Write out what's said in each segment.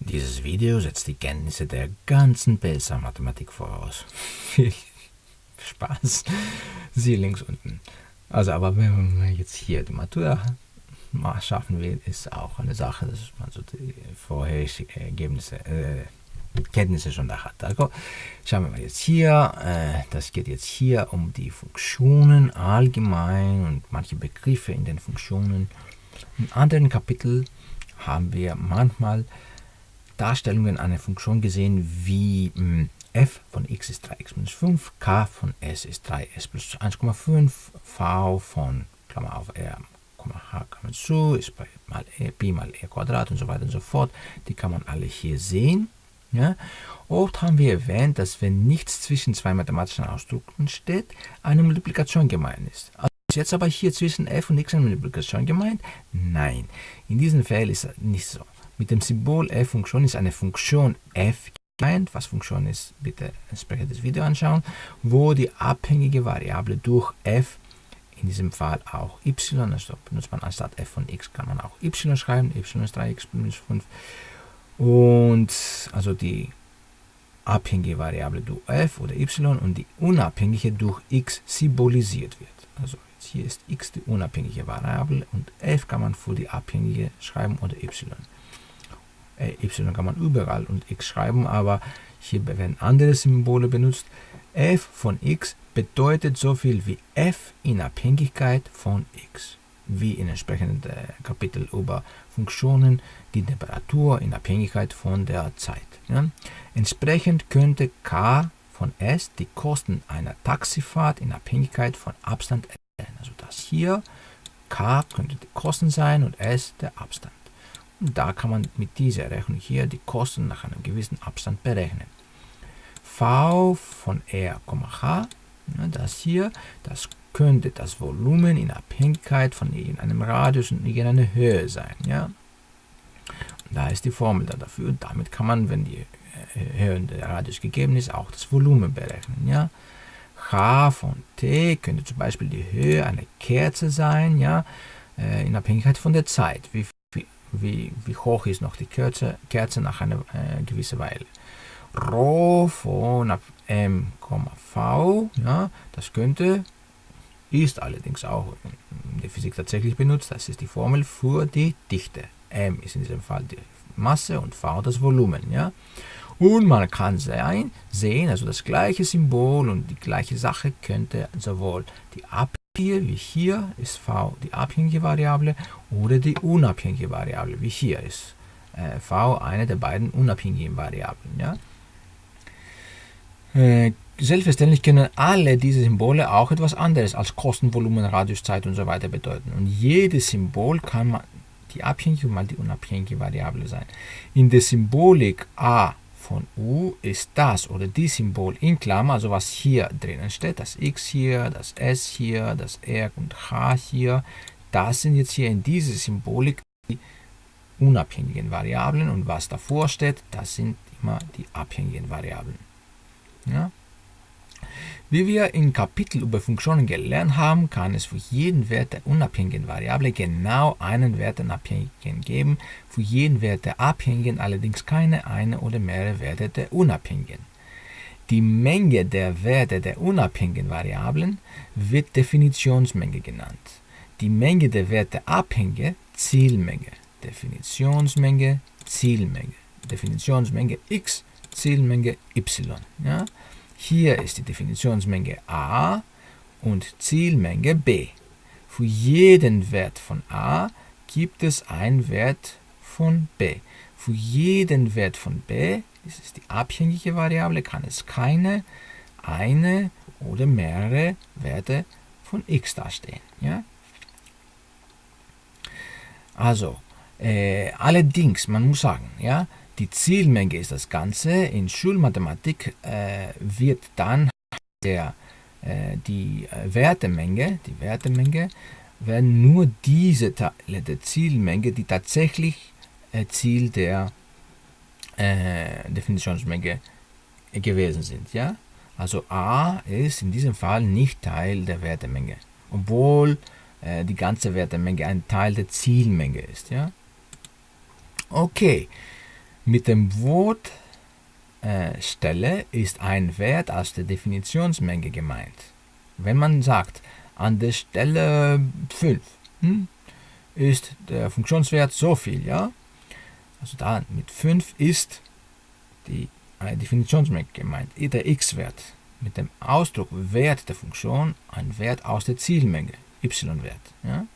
Dieses Video setzt die Kenntnisse der ganzen PSA-Mathematik voraus. Viel Spaß. Sie links unten. Also, aber wenn man jetzt hier die Matura schaffen will, ist auch eine Sache, dass man so die vorherigen Ergebnisse, äh, Kenntnisse schon da hat. Also schauen wir mal jetzt hier, äh, das geht jetzt hier um die Funktionen allgemein und manche Begriffe in den Funktionen. In anderen Kapiteln haben wir manchmal Darstellungen einer Funktion gesehen, wie hm, f von x ist 3x minus 5, k von s ist 3s plus 1,5, v von Klammer auf r, h Klammer zu, ist bei mal e, b mal e Quadrat und so weiter und so fort. Die kann man alle hier sehen. Ja? Oft haben wir erwähnt, dass wenn nichts zwischen zwei mathematischen Ausdrücken steht, eine Multiplikation gemeint ist. Also ist jetzt aber hier zwischen f und x eine Multiplikation gemeint? Nein, in diesem Fall ist es nicht so. Mit dem Symbol f-Funktion ist eine Funktion f gemeint. Was Funktion ist, bitte entsprechendes Video anschauen, wo die abhängige Variable durch f in diesem Fall auch y, also benutzt man anstatt f von x, kann man auch y schreiben, y ist 3x minus 5 und also die abhängige Variable durch f oder y und die unabhängige durch x symbolisiert wird. Also jetzt hier ist x die unabhängige Variable und f kann man für die abhängige schreiben oder y. Äh, y kann man überall und x schreiben, aber hier werden andere Symbole benutzt. f von x bedeutet so viel wie f in Abhängigkeit von x wie in entsprechenden äh, Kapitel über Funktionen, die Temperatur in Abhängigkeit von der Zeit. Ja. Entsprechend könnte k von s die Kosten einer Taxifahrt in Abhängigkeit von Abstand erklären. Also das hier, k könnte die Kosten sein und s der Abstand. Und da kann man mit dieser Rechnung hier die Kosten nach einem gewissen Abstand berechnen. v von r, h, ja, das hier, das könnte das Volumen in Abhängigkeit von irgendeinem Radius und irgendeiner Höhe sein. Ja? Und da ist die Formel da dafür. Und damit kann man, wenn die äh, Höhe der Radius gegeben ist, auch das Volumen berechnen. Ja? H von t könnte zum Beispiel die Höhe einer Kerze sein, ja? Äh, in Abhängigkeit von der Zeit. Wie, wie, wie hoch ist noch die Kerze, Kerze nach einer äh, gewissen Weile. Rho von m, v, ja, das könnte ist allerdings auch in der Physik tatsächlich benutzt. Das ist die Formel für die Dichte. M ist in diesem Fall die Masse und V das Volumen. Ja? Und man kann sehen, also das gleiche Symbol und die gleiche Sache könnte sowohl die abhängige wie hier ist V die abhängige Variable oder die unabhängige Variable wie hier ist äh, V eine der beiden unabhängigen Variablen. Ja? Äh, Selbstverständlich können alle diese Symbole auch etwas anderes als Kosten, Volumen, Radius, Zeit und so weiter bedeuten. Und jedes Symbol kann mal die abhängige und mal die unabhängige Variable sein. In der Symbolik a von u ist das oder die Symbol in Klammer, also was hier drinnen steht, das x hier, das s hier, das r und h hier, das sind jetzt hier in dieser Symbolik die unabhängigen Variablen und was davor steht, das sind immer die abhängigen Variablen. Ja? Wie wir im Kapitel über Funktionen gelernt haben, kann es für jeden Wert der unabhängigen Variable genau einen Wert der abhängigen geben, für jeden Wert der abhängigen allerdings keine eine oder mehrere Werte der unabhängigen. Die Menge der Werte der unabhängigen Variablen wird Definitionsmenge genannt. Die Menge der Werte abhängige Zielmenge. Definitionsmenge, Zielmenge. Definitionsmenge x, Zielmenge y. Ja? Hier ist die Definitionsmenge a und Zielmenge b. Für jeden Wert von a gibt es einen Wert von b. Für jeden Wert von b, das ist die abhängige Variable, kann es keine, eine oder mehrere Werte von x darstellen. Ja? Also, äh, allerdings, man muss sagen, ja, die Zielmenge ist das Ganze. In Schulmathematik äh, wird dann der, äh, die äh, Wertemenge, die Wertemenge, werden nur diese Teile der Zielmenge, die tatsächlich äh, Ziel der äh, Definitionsmenge gewesen sind. Ja? Also a ist in diesem Fall nicht Teil der Wertemenge, obwohl äh, die ganze Wertemenge ein Teil der Zielmenge ist. Ja? Okay, Mit dem Wort äh, Stelle ist ein Wert aus der Definitionsmenge gemeint. Wenn man sagt, an der Stelle 5 hm, ist der Funktionswert so viel, ja, also da mit 5 ist die eine Definitionsmenge gemeint, der x-Wert mit dem Ausdruck Wert der Funktion ein Wert aus der Zielmenge, y-Wert. Ja?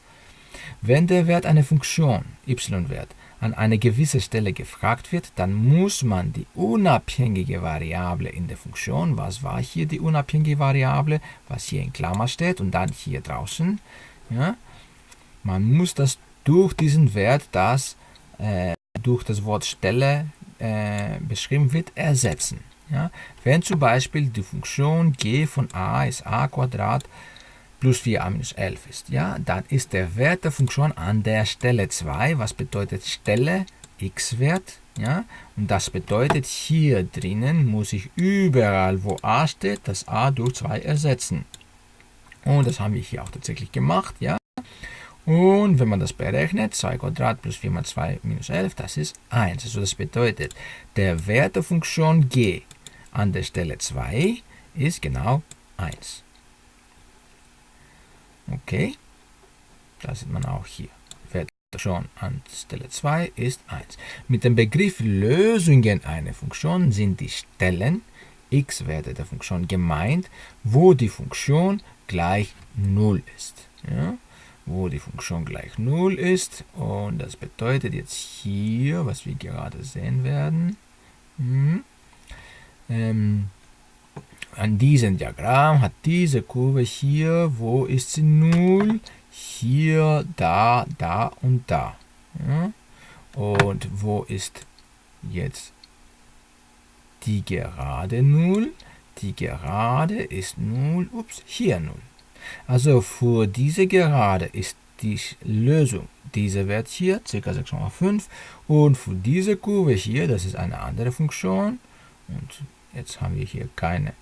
Wenn der Wert einer Funktion, y-Wert, an eine gewisse Stelle gefragt wird, dann muss man die unabhängige Variable in der Funktion, was war hier die unabhängige Variable, was hier in Klammer steht und dann hier draußen, ja, man muss das durch diesen Wert, das äh, durch das Wort Stelle äh, beschrieben wird, ersetzen. Ja? Wenn zum Beispiel die Funktion g von a ist a Quadrat plus 4a minus 11 ist, ja, dann ist der Wert der Funktion an der Stelle 2, was bedeutet Stelle x-Wert, ja, und das bedeutet hier drinnen muss ich überall, wo a steht, das a durch 2 ersetzen. Und das haben wir hier auch tatsächlich gemacht, ja. Und wenn man das berechnet, 2 Quadrat plus 4 mal 2 minus 11, das ist 1. Also das bedeutet, der Wert der Funktion g an der Stelle 2 ist genau 1. Okay, das sieht man auch hier. Funktion an Stelle 2 ist 1. Mit dem Begriff Lösungen einer Funktion sind die Stellen x-Werte der Funktion gemeint, wo die Funktion gleich 0 ist. Ja? wo die Funktion gleich 0 ist. Und das bedeutet jetzt hier, was wir gerade sehen werden, hm, ähm, an diesem Diagramm hat diese Kurve hier, wo ist sie 0? Hier, da, da und da. Und wo ist jetzt die gerade 0? Die Gerade ist 0, ups, hier 0. Also für diese Gerade ist die Lösung dieser Wert hier, ca. 6,5 und für diese Kurve hier, das ist eine andere Funktion und jetzt haben wir hier keine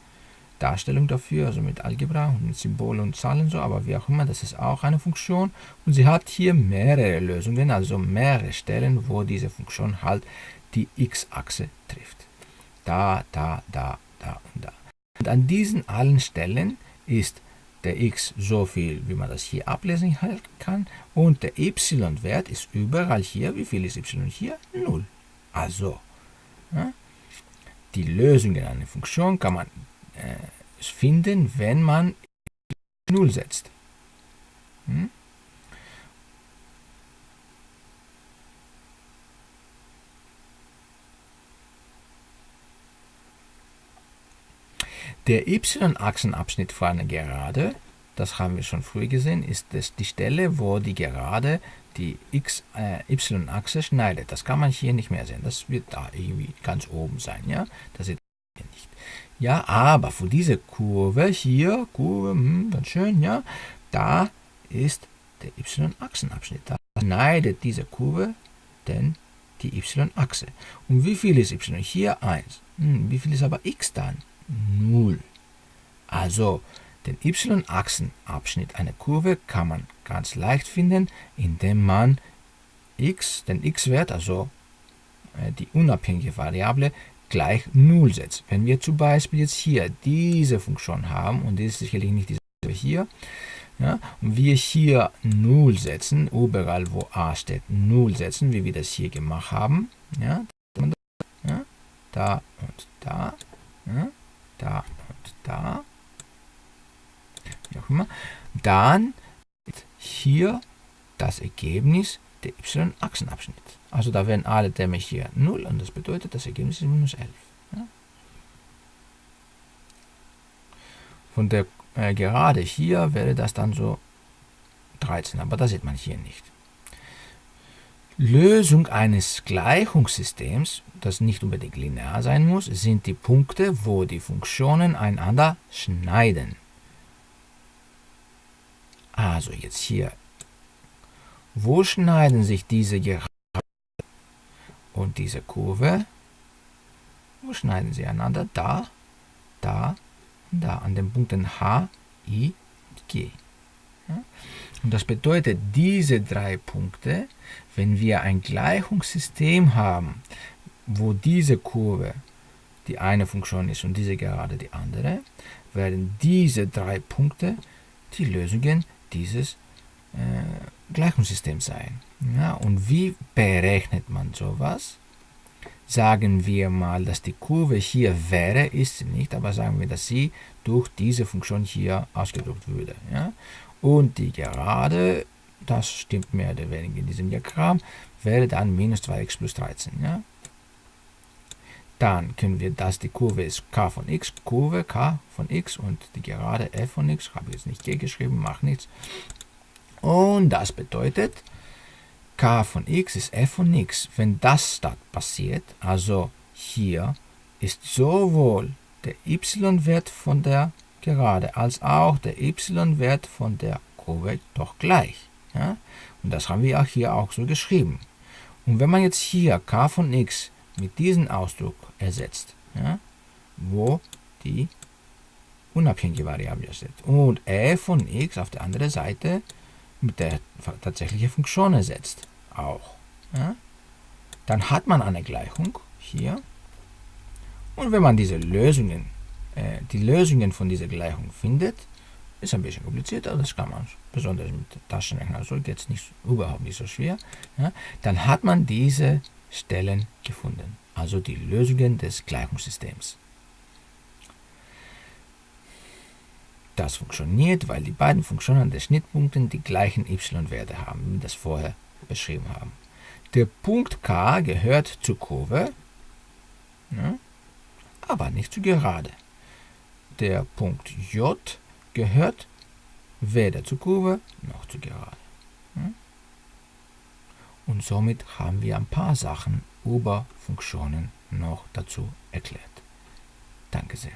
Darstellung dafür, also mit Algebra und mit Symbolen und Zahlen so, aber wie auch immer, das ist auch eine Funktion und sie hat hier mehrere Lösungen, also mehrere Stellen, wo diese Funktion halt die x-Achse trifft. Da, da, da, da und da. Und an diesen allen Stellen ist der x so viel, wie man das hier ablesen kann. Und der y-Wert ist überall hier. Wie viel ist y hier? 0. Also, ja, die Lösung in einer Funktion kann man finden, wenn man 0 setzt. Hm? Der y-Achsenabschnitt für eine Gerade, das haben wir schon früh gesehen, ist das die Stelle, wo die Gerade die äh, y-Achse schneidet. Das kann man hier nicht mehr sehen. Das wird da irgendwie ganz oben sein. Ja, das sieht. Ja, aber für diese Kurve hier, Kurve, hm, ganz schön, ja, da ist der y-Achsenabschnitt. Da schneidet diese Kurve denn die y-Achse. Und wie viel ist y hier? 1. Hm, wie viel ist aber x dann? 0. Also den y-Achsenabschnitt einer Kurve kann man ganz leicht finden, indem man x, den x-Wert, also äh, die unabhängige Variable, gleich 0 setzt. Wenn wir zum Beispiel jetzt hier diese Funktion haben, und die ist sicherlich nicht diese hier, ja, und wir hier 0 setzen, überall wo a steht 0 setzen, wie wir das hier gemacht haben, ja, ja da und da, ja, da und da, wie auch immer, dann hier das Ergebnis der y-Achsenabschnitt. Also da werden alle Dämme hier 0 und das bedeutet, das Ergebnis ist minus 11. Ja? Von der äh, Gerade hier wäre das dann so 13, aber das sieht man hier nicht. Lösung eines Gleichungssystems, das nicht unbedingt linear sein muss, sind die Punkte, wo die Funktionen einander schneiden. Also jetzt hier. Wo schneiden sich diese Gerade und diese Kurve? Wo schneiden sie einander? Da, da und da, an den Punkten H, I G. Ja? Und das bedeutet, diese drei Punkte, wenn wir ein Gleichungssystem haben, wo diese Kurve die eine Funktion ist und diese Gerade die andere, werden diese drei Punkte die Lösungen dieses äh, Gleichungssystems sein. Ja, und wie berechnet man sowas? Sagen wir mal, dass die Kurve hier wäre, ist sie nicht, aber sagen wir, dass sie durch diese Funktion hier ausgedrückt würde. Ja? Und die Gerade, das stimmt mehr oder weniger in diesem Diagramm, wäre dann minus 2x plus 13. Ja? Dann können wir, dass die Kurve ist k von x, Kurve k von x und die Gerade f von x, habe ich jetzt nicht g geschrieben, macht nichts. Und das bedeutet, k von x ist f von x. Wenn das da passiert, also hier ist sowohl der y-Wert von der Gerade als auch der y-Wert von der Kurve doch gleich. Ja? Und das haben wir auch hier auch so geschrieben. Und wenn man jetzt hier k von x mit diesem Ausdruck ersetzt, ja, wo die unabhängige Variable steht, und f von x auf der anderen Seite mit der tatsächlichen Funktion ersetzt, auch, ja, dann hat man eine Gleichung hier. Und wenn man diese Lösungen, äh, die Lösungen von dieser Gleichung findet, ist ein bisschen komplizierter, das kann man besonders mit Taschenrechner, also geht es nicht, überhaupt nicht so schwer. Ja, dann hat man diese Stellen gefunden, also die Lösungen des Gleichungssystems. Das funktioniert, weil die beiden Funktionen der Schnittpunkte die gleichen y-Werte haben, wie wir das vorher beschrieben haben. Der Punkt K gehört zur Kurve, ne, aber nicht zur Gerade. Der Punkt J gehört weder zur Kurve noch zur Gerade. Ne? Und somit haben wir ein paar Sachen über Funktionen noch dazu erklärt. Danke sehr.